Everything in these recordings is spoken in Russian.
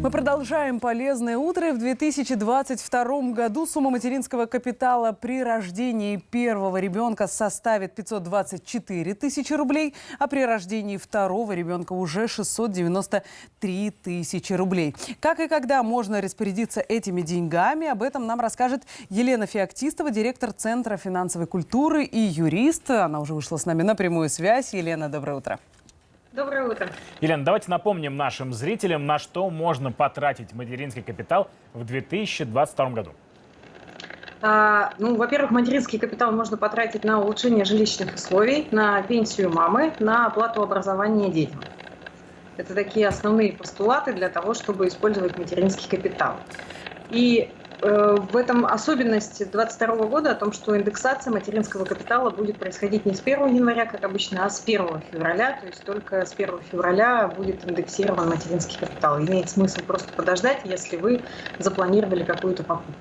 Мы продолжаем полезное утро. В 2022 году сумма материнского капитала при рождении первого ребенка составит 524 тысячи рублей, а при рождении второго ребенка уже 693 тысячи рублей. Как и когда можно распорядиться этими деньгами, об этом нам расскажет Елена Феоктистова, директор Центра финансовой культуры и юрист. Она уже вышла с нами на прямую связь. Елена, доброе утро. Доброе утро. Елена, давайте напомним нашим зрителям, на что можно потратить материнский капитал в 2022 году. А, ну, во-первых, материнский капитал можно потратить на улучшение жилищных условий, на пенсию мамы, на оплату образования детям. Это такие основные постулаты для того, чтобы использовать материнский капитал. И в этом особенность 2022 года о том, что индексация материнского капитала будет происходить не с 1 января, как обычно, а с 1 февраля. То есть только с 1 февраля будет индексирован материнский капитал. Имеет смысл просто подождать, если вы запланировали какую-то покупку.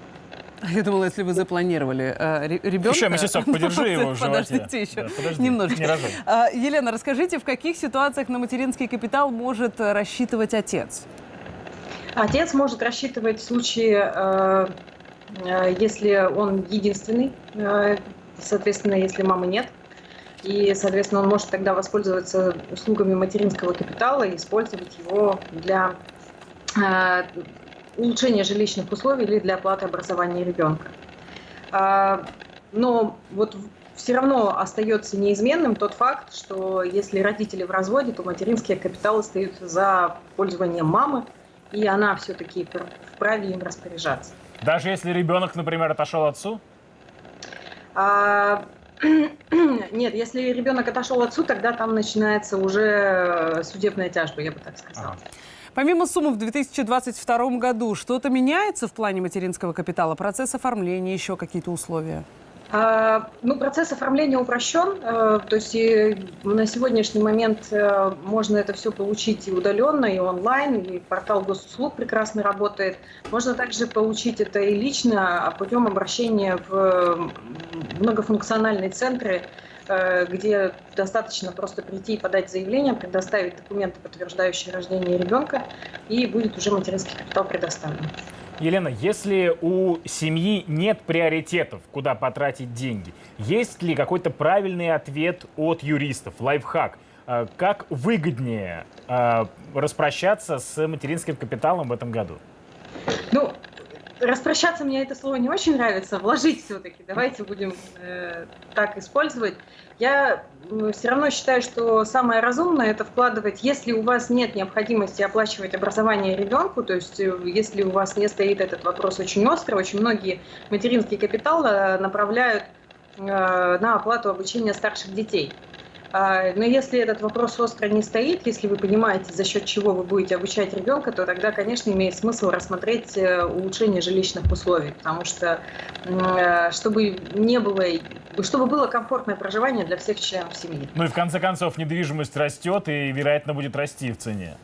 Я думала, если вы запланировали э, ребенка... Еще месяцок подержи его в животе. Подождите еще да, подожди, немножко. Не а, Елена, расскажите, в каких ситуациях на материнский капитал может рассчитывать отец? Отец может рассчитывать в случае, э, э, если он единственный, э, соответственно, если мамы нет. И, соответственно, он может тогда воспользоваться услугами материнского капитала и использовать его для улучшения жилищных условий или для оплаты образования ребенка. Но вот все равно остается неизменным тот факт, что если родители в разводе, то материнский капитал остается за пользованием мамы, и она все-таки вправе им распоряжаться. Даже если ребенок, например, отошел отцу? А, нет, если ребенок отошел отцу, тогда там начинается уже судебная тяжба, я бы так сказала. Ага. Помимо суммы в 2022 году, что-то меняется в плане материнского капитала? Процесс оформления, еще какие-то условия? А, ну, процесс оформления упрощен, э, то есть на сегодняшний момент э, можно это все получить и удаленно, и онлайн, и портал госуслуг прекрасно работает. Можно также получить это и лично а путем обращения в многофункциональные центры, э, где достаточно просто прийти и подать заявление, предоставить документы, подтверждающие рождение ребенка, и будет уже материнский капитал предоставлен. Елена, если у семьи нет приоритетов, куда потратить деньги, есть ли какой-то правильный ответ от юристов, лайфхак? Э, как выгоднее э, распрощаться с материнским капиталом в этом году? Распрощаться мне это слово не очень нравится, вложить все-таки, давайте будем э, так использовать. Я все равно считаю, что самое разумное это вкладывать, если у вас нет необходимости оплачивать образование ребенку, то есть э, если у вас не стоит этот вопрос очень остро, очень многие материнский капитал э, направляют э, на оплату обучения старших детей. А, но если этот вопрос остро не стоит, если вы понимаете, за счет чего вы будете обучать ребенка, то тогда, конечно, имеет смысл рассмотреть э, улучшение жилищных условий, потому что э, чтобы не было, чтобы было комфортное проживание для всех членов семьи. Ну и в конце концов недвижимость растет и, вероятно, будет расти в цене.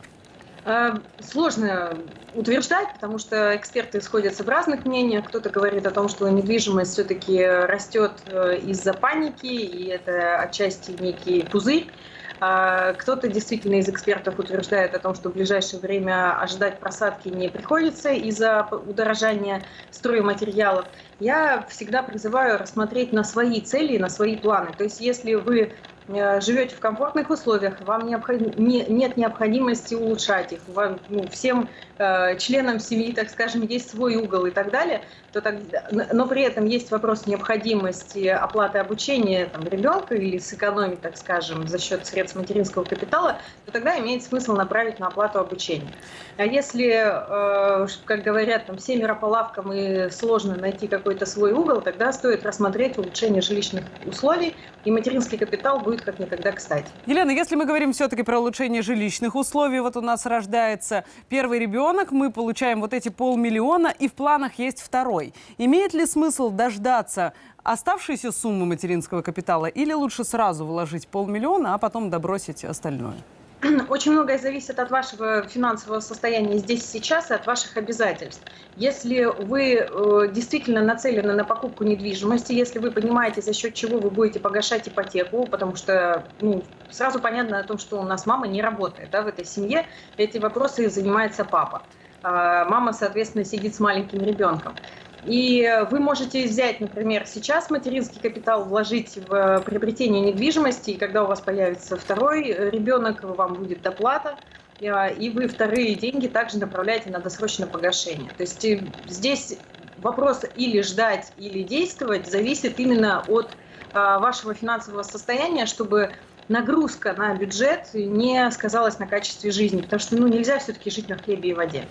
Э, сложно утверждать, потому что эксперты сходятся в разных мнениях. Кто-то говорит о том, что недвижимость все-таки растет э, из-за паники, и это отчасти некий пузырь. А кто-то действительно из экспертов утверждает о том, что в ближайшее время ожидать просадки не приходится из-за удорожания стройматериалов. Я всегда призываю рассмотреть на свои цели на свои планы. То есть если вы живете в комфортных условиях, вам необходим, не, нет необходимости улучшать их, вам, ну, всем э, членам семьи, так скажем, есть свой угол и так далее, то тогда, но при этом есть вопрос необходимости оплаты обучения там, ребенка или сэкономить, так скажем, за счет средств материнского капитала, то тогда имеет смысл направить на оплату обучения. А если, э, как говорят, там семеро по лавкам и сложно найти какой-то свой угол, тогда стоит рассмотреть улучшение жилищных условий, и материнский капитал будет как никогда кстати. Елена, если мы говорим все-таки про улучшение жилищных условий, вот у нас рождается первый ребенок, мы получаем вот эти полмиллиона, и в планах есть второй. Имеет ли смысл дождаться оставшейся суммы материнского капитала или лучше сразу вложить полмиллиона, а потом добросить остальное? очень многое зависит от вашего финансового состояния здесь сейчас и от ваших обязательств. Если вы э, действительно нацелены на покупку недвижимости, если вы понимаете, за счет чего вы будете погашать ипотеку, потому что ну, сразу понятно о том, что у нас мама не работает да, в этой семье, эти вопросы занимается папа а мама, соответственно, сидит с маленьким ребенком. И вы можете взять, например, сейчас материнский капитал, вложить в приобретение недвижимости, и когда у вас появится второй ребенок, вам будет доплата, и вы вторые деньги также направляете на досрочное погашение. То есть здесь вопрос или ждать, или действовать зависит именно от вашего финансового состояния, чтобы нагрузка на бюджет не сказалась на качестве жизни, потому что ну, нельзя все-таки жить на хлебе и воде.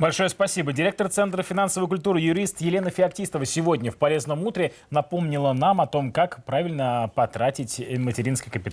Большое спасибо. Директор Центра финансовой культуры, юрист Елена Феоктистова сегодня в «Полезном утре» напомнила нам о том, как правильно потратить материнский капитал.